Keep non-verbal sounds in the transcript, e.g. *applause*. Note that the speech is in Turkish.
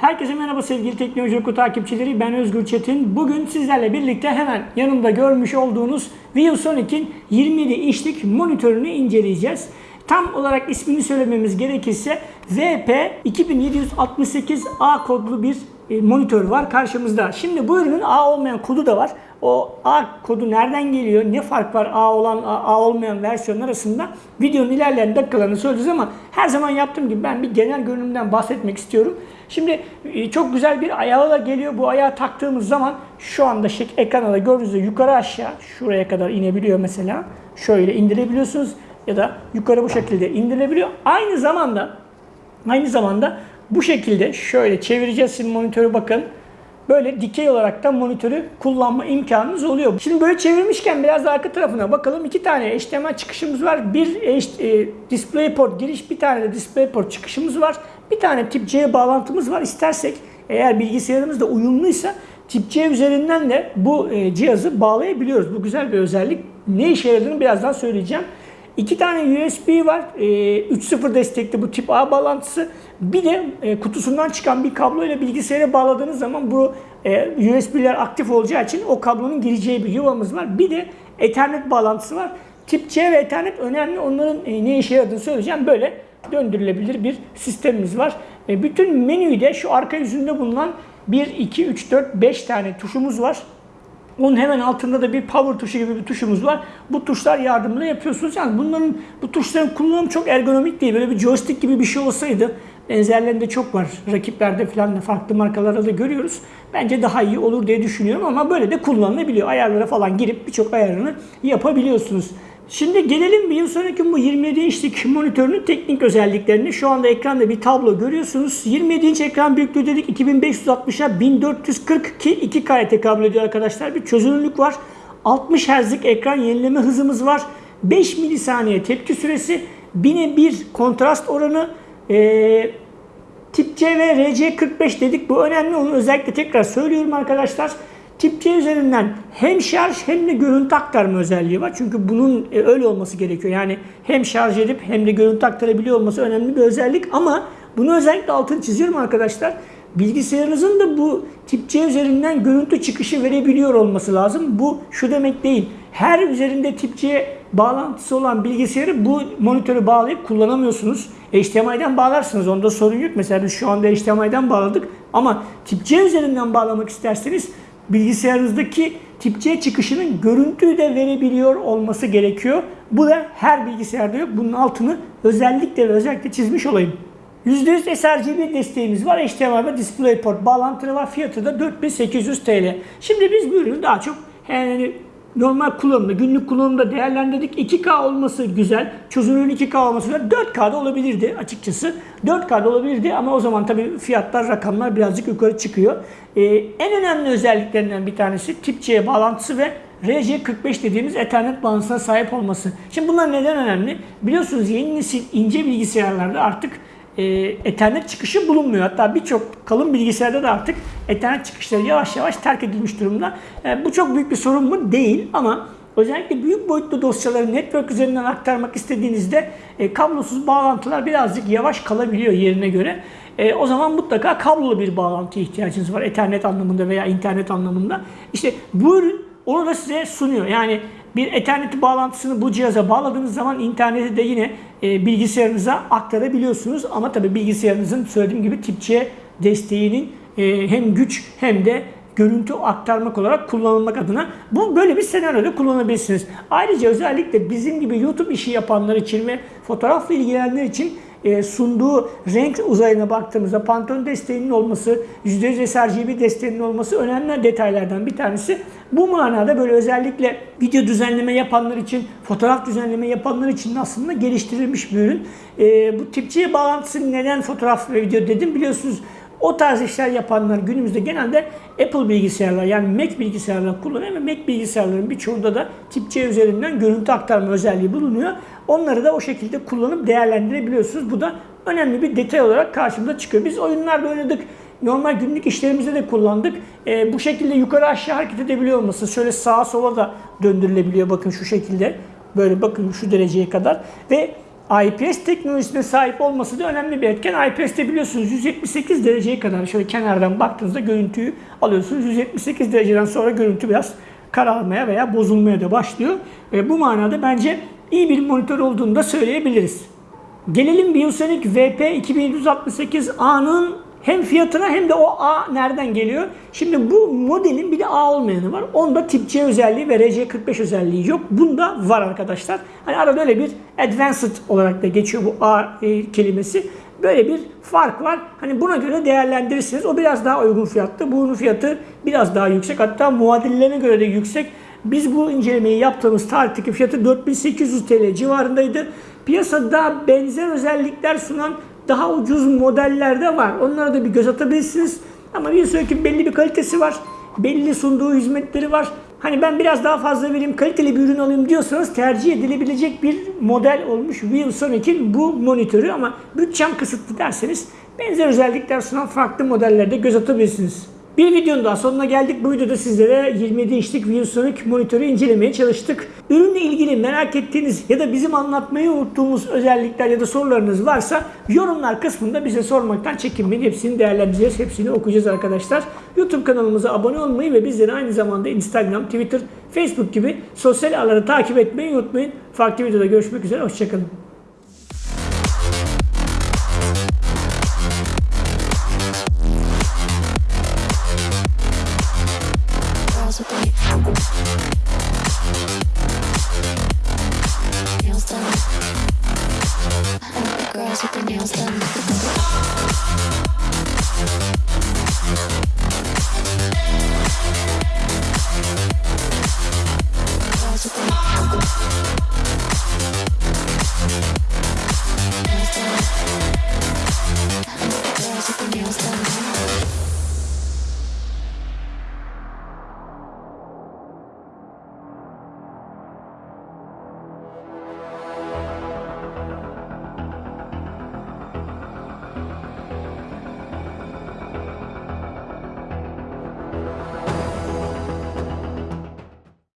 Herkese merhaba sevgili Teknoloji Oku takipçileri. Ben Özgür Çetin. Bugün sizlerle birlikte hemen yanımda görmüş olduğunuz ViewSonic'in 27 inçlik monitörünü inceleyeceğiz. Tam olarak ismini söylememiz gerekirse VP2768A kodlu bir e, monitör var karşımızda. Şimdi bu ürünün A olmayan kodu da var. O A kodu nereden geliyor, ne fark var A olan A, olmayan versiyon arasında videonun ilerleyen dakikalarını söyleyeceğiz ama her zaman yaptığım gibi ben bir genel görünümden bahsetmek istiyorum. Şimdi e, çok güzel bir ayağı da geliyor. Bu ayağı taktığımız zaman şu anda şek ekranda da gördüğünüz gibi yukarı aşağı şuraya kadar inebiliyor mesela. Şöyle indirebiliyorsunuz ya da yukarı bu şekilde indirilebiliyor. Aynı zamanda aynı zamanda bu şekilde şöyle çevireceğiz şimdi monitörü bakın. Böyle dikey olarak da monitörü kullanma imkanınız oluyor. Şimdi böyle çevirmişken biraz arka tarafına bakalım. İki tane HDMI çıkışımız var. Bir e, DisplayPort giriş, bir tane de DisplayPort çıkışımız var. Bir tane tip C bağlantımız var. İstersek eğer bilgisayarımız da uyumluysa tip C üzerinden de bu e, cihazı bağlayabiliyoruz. Bu güzel bir özellik. Ne işe yaradığını birazdan söyleyeceğim. İki tane USB var. E, 3.0 destekli bu tip A bağlantısı. Bir de e, kutusundan çıkan bir kablo ile bilgisayara bağladığınız zaman bu e, USB'ler aktif olacağı için o kablonun gireceği bir yuvamız var. Bir de Ethernet bağlantısı var. Tip C ve Ethernet önemli. Onların e, ne işe yaradığını söyleyeceğim. Böyle döndürülebilir bir sistemimiz var. Bütün menüyü de şu arka yüzünde bulunan 1, 2, 3, 4, 5 tane tuşumuz var. Onun hemen altında da bir power tuşu gibi bir tuşumuz var. Bu tuşlar yardımıyla yapıyorsunuz. Yani bunların bu tuşların kullanımı çok ergonomik değil. Böyle bir joystick gibi bir şey olsaydı benzerlerinde çok var. Rakiplerde falan da farklı markalarda da görüyoruz. Bence daha iyi olur diye düşünüyorum ama böyle de kullanılabiliyor. Ayarlara falan girip birçok ayarını yapabiliyorsunuz. Şimdi gelelim bir sonraki bu 27 inçlik *laughs* monitörünün teknik özelliklerine. Şu anda ekranda bir tablo görüyorsunuz. 27 inç ekran büyüklüğü dedik 2560'a 1440 ki 2K'ya tekabül ediyor arkadaşlar. Bir çözünürlük var. 60 Hz'lik ekran yenileme hızımız var. 5 milisaniye tepki süresi. 1000'e 1 kontrast oranı. Ee, Tip C ve RC45 dedik. Bu önemli. Onu özellikle tekrar söylüyorum arkadaşlar. Tip C üzerinden hem şarj hem de görüntü aktarma özelliği var. Çünkü bunun e, öyle olması gerekiyor. Yani hem şarj edip hem de görüntü aktarabiliyor olması önemli bir özellik. Ama bunu özellikle altını çiziyorum arkadaşlar. Bilgisayarınızın da bu tip C üzerinden görüntü çıkışı verebiliyor olması lazım. Bu şu demek değil. Her üzerinde tip bağlantısı olan bilgisayarı bu monitörü bağlayıp kullanamıyorsunuz. HDMI'den bağlarsınız. Onda sorun yok. Mesela biz şu anda HDMI'den bağladık. Ama tip C üzerinden bağlamak isterseniz bilgisayarınızdaki tip C çıkışının görüntüyü de verebiliyor olması gerekiyor. Bu da her bilgisayarda yok. Bunun altını özellikle ve özellikle çizmiş olayım. %100 sRGB desteğimiz var. HDMI ve DisplayPort bağlantıları var. Fiyatı da 4800 TL. Şimdi biz bu ürünü daha çok yani normal kullanımda, günlük kullanımda değerlendirdik. 2K olması güzel. Çözünürlüğün 2K olması güzel. 4K'da olabilirdi açıkçası. 4K'da olabilirdi ama o zaman tabii fiyatlar, rakamlar birazcık yukarı çıkıyor. Ee, en önemli özelliklerinden bir tanesi tip C bağlantısı ve RJ45 dediğimiz Ethernet bağlantısına sahip olması. Şimdi bunlar neden önemli? Biliyorsunuz yeni nesil ince bilgisayarlarda artık e, Ethernet çıkışı bulunmuyor. Hatta birçok kalın bilgisayarda da artık Ethernet çıkışları yavaş yavaş terk edilmiş durumda. E, bu çok büyük bir sorun mu? Değil ama özellikle büyük boyutlu dosyaları network üzerinden aktarmak istediğinizde e, kablosuz bağlantılar birazcık yavaş kalabiliyor yerine göre. E, o zaman mutlaka kablolu bir bağlantıya ihtiyacınız var. Ethernet anlamında veya internet anlamında. İşte bu ürün onu da size sunuyor. Yani bir Ethernet bağlantısını bu cihaza bağladığınız zaman interneti de yine e, bilgisayarınıza aktarabiliyorsunuz. Ama tabi bilgisayarınızın söylediğim gibi tip C desteğinin e, hem güç hem de görüntü aktarmak olarak kullanılmak adına bu böyle bir senaryoda kullanabilirsiniz. Ayrıca özellikle bizim gibi YouTube işi yapanlar için ve fotoğrafla ilgilenenler için e, sunduğu renk uzayına baktığımızda Pantone desteğinin olması, %100 sRGB desteğinin olması önemli detaylardan bir tanesi. Bu manada böyle özellikle video düzenleme yapanlar için, fotoğraf düzenleme yapanlar için aslında geliştirilmiş bir ürün. E, bu tip C bağlantısı neden fotoğraf ve video dedim biliyorsunuz. O tarz işler yapanlar günümüzde genelde Apple bilgisayarlar yani Mac bilgisayarlar kullanıyor ve Mac bilgisayarların birçoğunda da tip üzerinden görüntü aktarma özelliği bulunuyor. Onları da o şekilde kullanıp değerlendirebiliyorsunuz. Bu da önemli bir detay olarak karşımıza çıkıyor. Biz oyunlarda oynadık. Normal günlük işlerimizde de kullandık. E, bu şekilde yukarı aşağı hareket edebiliyor olması. Şöyle sağa sola da döndürülebiliyor bakın şu şekilde. Böyle bakın şu dereceye kadar. Ve IPS teknolojisine sahip olması da önemli bir etken. IPS'te biliyorsunuz 178 dereceye kadar şöyle kenardan baktığınızda görüntüyü alıyorsunuz. 178 dereceden sonra görüntü biraz kararmaya veya bozulmaya da başlıyor. Ve bu manada bence iyi bir monitör olduğunu da söyleyebiliriz. Gelelim Biosonic VP 2768A'nın hem fiyatına hem de o A nereden geliyor? Şimdi bu modelin bir de A olmayanı var. Onda tip C özelliği ve RC45 özelliği yok. Bunda var arkadaşlar. Hani arada öyle bir advanced olarak da geçiyor bu A e, kelimesi. Böyle bir fark var. Hani buna göre değerlendirirsiniz. O biraz daha uygun fiyatlı. Bunun fiyatı biraz daha yüksek. Hatta muadillerine göre de yüksek. Biz bu incelemeyi yaptığımız tarihteki fiyatı 4800 TL civarındaydı. Piyasada benzer özellikler sunan daha ucuz modeller de var. Onlara da bir göz atabilirsiniz. Ama bir sonraki belli bir kalitesi var. Belli sunduğu hizmetleri var. Hani ben biraz daha fazla vereyim, kaliteli bir ürün alayım diyorsanız tercih edilebilecek bir model olmuş ViewSonic'in bu monitörü ama bütçem kısıtlı derseniz benzer özellikler sunan farklı modellerde göz atabilirsiniz. Bir videonun daha sonuna geldik. Bu videoda sizlere 27 inçlik ViewSonic monitörü incelemeye çalıştık. Ürünle ilgili merak ettiğiniz ya da bizim anlatmayı unuttuğumuz özellikler ya da sorularınız varsa yorumlar kısmında bize sormaktan çekinmeyin. Hepsini değerlendireceğiz, hepsini okuyacağız arkadaşlar. YouTube kanalımıza abone olmayı ve bizleri aynı zamanda Instagram, Twitter, Facebook gibi sosyal ağları takip etmeyi unutmayın. Farklı videoda görüşmek üzere, hoşçakalın. Thank you.